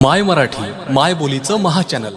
माय मराठी माय बोलीचं महाचॅनल